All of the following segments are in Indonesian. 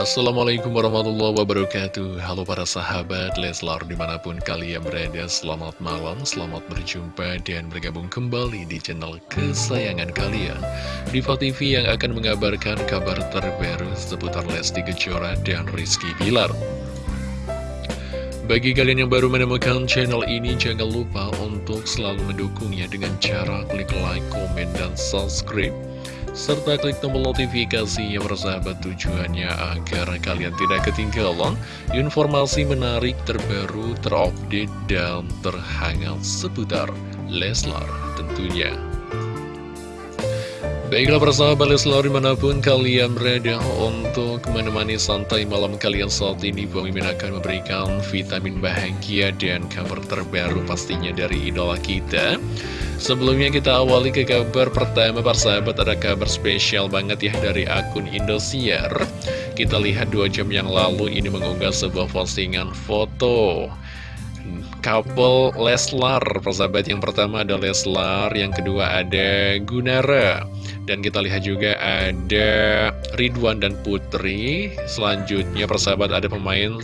Assalamualaikum warahmatullahi wabarakatuh. Halo para sahabat Leslar di mana pun kalian berada Selamat malam, selamat berjumpa dan bergabung kembali di channel kesayangan kalian. Diva TV yang akan mengabarkan kabar terbaru seputar Lesti Kejora dan Rizky Bilar. Bagi kalian yang baru menemukan channel ini, jangan lupa untuk selalu mendukungnya dengan cara klik like, komen, dan subscribe serta klik tombol notifikasi yang bersahabat tujuannya agar kalian tidak ketinggalan informasi menarik terbaru, terupdate, dan terhangat seputar Leslar tentunya. Baiklah persahabat Leslar di mana pun kalian berada untuk menemani santai malam kalian saat ini Bang Mimin akan memberikan vitamin bahagia dan kabar terbaru pastinya dari idola kita Sebelumnya kita awali ke kabar pertama persahabat ada kabar spesial banget ya dari akun Indosiar. Kita lihat dua jam yang lalu ini mengunggah sebuah postingan foto couple Leslar. Persahabat yang pertama ada Leslar Yang kedua ada Gunara. Dan kita lihat juga ada Ridwan dan Putri. Selanjutnya persahabat ada pemain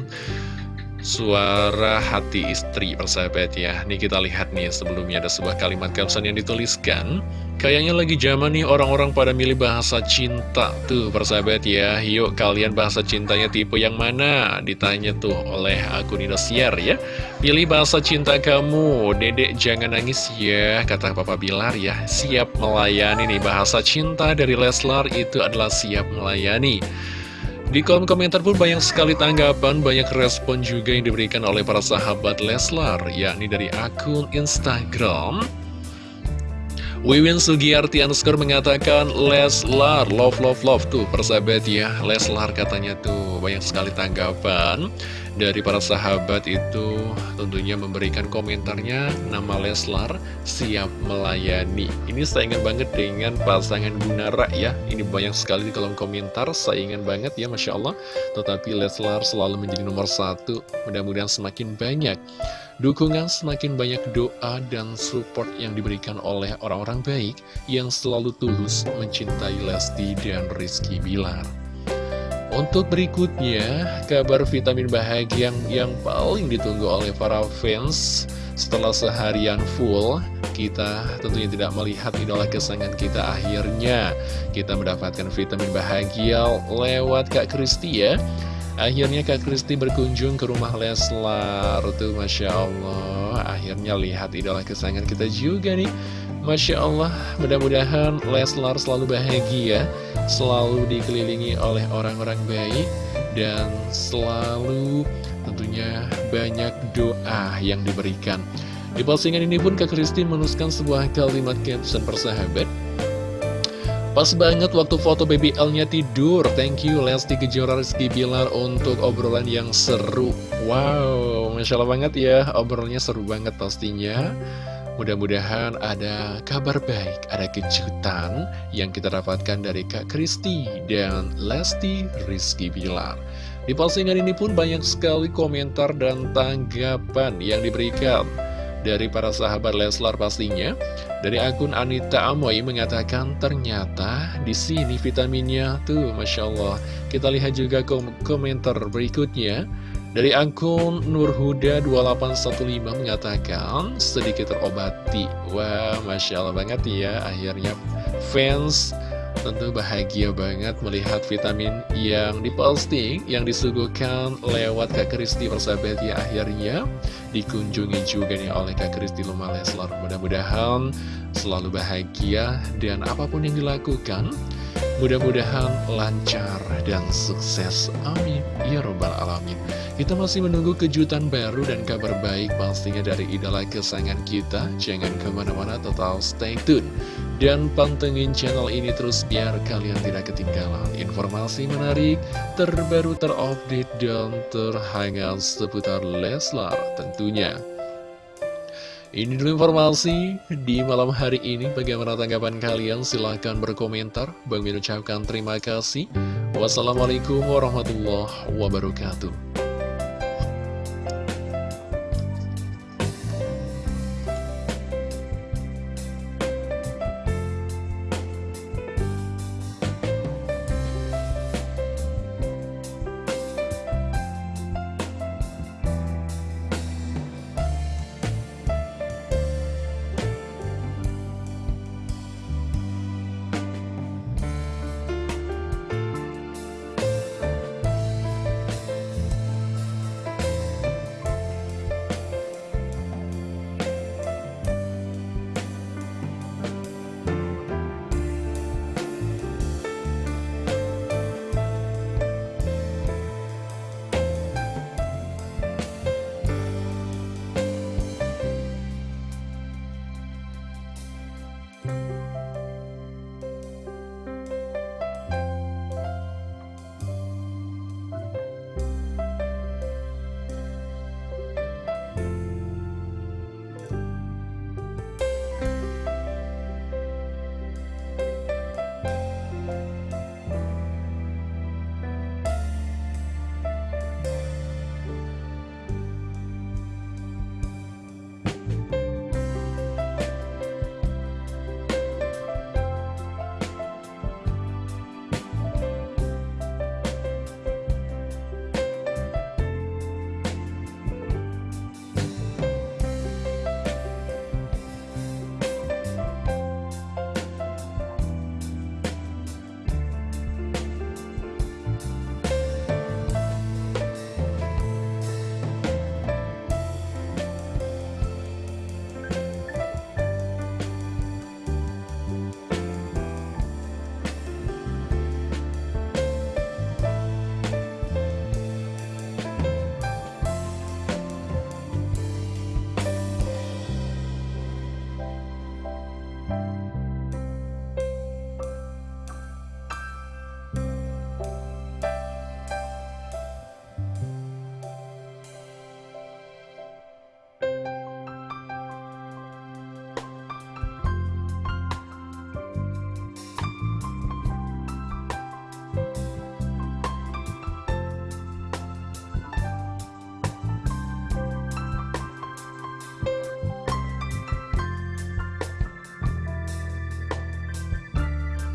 Suara hati istri persahabat ya. Nih kita lihat nih sebelumnya ada sebuah kalimat caption yang dituliskan. Kayaknya lagi zaman nih orang-orang pada milih bahasa cinta Tuh persahabat ya. Yuk kalian bahasa cintanya tipe yang mana? Ditanya tuh oleh akun Indosiar ya. Pilih bahasa cinta kamu. Dedek jangan nangis ya Kata Papa Bilar ya. Siap melayani nih. Bahasa cinta dari Leslar itu adalah siap melayani di kolom komentar pun banyak sekali tanggapan, banyak respon juga yang diberikan oleh para sahabat Leslar, yakni dari akun Instagram. Wiwin Sugiyarti underscore mengatakan Leslar, love love love tuh persahabat ya Leslar katanya tuh banyak sekali tanggapan dari para sahabat itu tentunya memberikan komentarnya nama Leslar siap melayani. Ini saingan banget dengan pasangan Gunara ya. Ini banyak sekali di kolom komentar saingan banget ya Masya Allah. Tetapi Leslar selalu menjadi nomor satu mudah-mudahan semakin banyak dukungan semakin banyak doa dan support yang diberikan oleh orang-orang baik yang selalu tulus mencintai Lesti dan Rizky Bilar untuk berikutnya, kabar vitamin bahagia yang, yang paling ditunggu oleh para fans setelah seharian full kita tentunya tidak melihat idola kesayangan kita akhirnya. Kita mendapatkan vitamin bahagia lewat Kak Kristi ya akhirnya Kak Kristi berkunjung ke rumah Leslar tuh Masya Allah akhirnya lihat idola kesayangan kita juga nih Masya Allah, mudah-mudahan Leslar selalu bahagia, selalu dikelilingi oleh orang-orang baik, dan selalu tentunya banyak doa yang diberikan. Di postingan ini pun Kak Kristi menuliskan sebuah kalimat caption persahabat. Pas banget waktu foto baby L-nya tidur. Thank you Lesti Kejora Rizky Bilar untuk obrolan yang seru. Wow, Masya Allah banget ya, obrolannya seru banget pastinya. Mudah-mudahan ada kabar baik, ada kejutan yang kita dapatkan dari Kak Kristi dan Lesti Rizky Bilar. Di postingan ini pun banyak sekali komentar dan tanggapan yang diberikan dari para sahabat Leslar pastinya. Dari akun Anita Amoy mengatakan ternyata di sini vitaminnya tuh Masya Allah. Kita lihat juga kom komentar berikutnya. Dari akun Nurhuda2815 mengatakan sedikit terobati. Wah, Masya Allah banget ya. Akhirnya fans tentu bahagia banget melihat vitamin yang diposting, yang disuguhkan lewat Kak Kristi persahabat ya. Akhirnya dikunjungi juga nih oleh Kak Kristi Luma Leslar. Mudah-mudahan selalu bahagia dan apa pun yang dilakukan Mudah-mudahan lancar dan sukses. Amin. Ya Robbal Alamin. Kita masih menunggu kejutan baru dan kabar baik pastinya dari idola kesayangan kita. Jangan ke mana-mana, total stay tune. Dan pantengin channel ini terus biar kalian tidak ketinggalan informasi menarik, terbaru, terupdate, dan terhangat seputar Leslar tentunya. Ini dulu informasi di malam hari ini. Bagaimana tanggapan kalian? Silahkan berkomentar. Bang Min ucapkan terima kasih. Wassalamualaikum warahmatullahi wabarakatuh.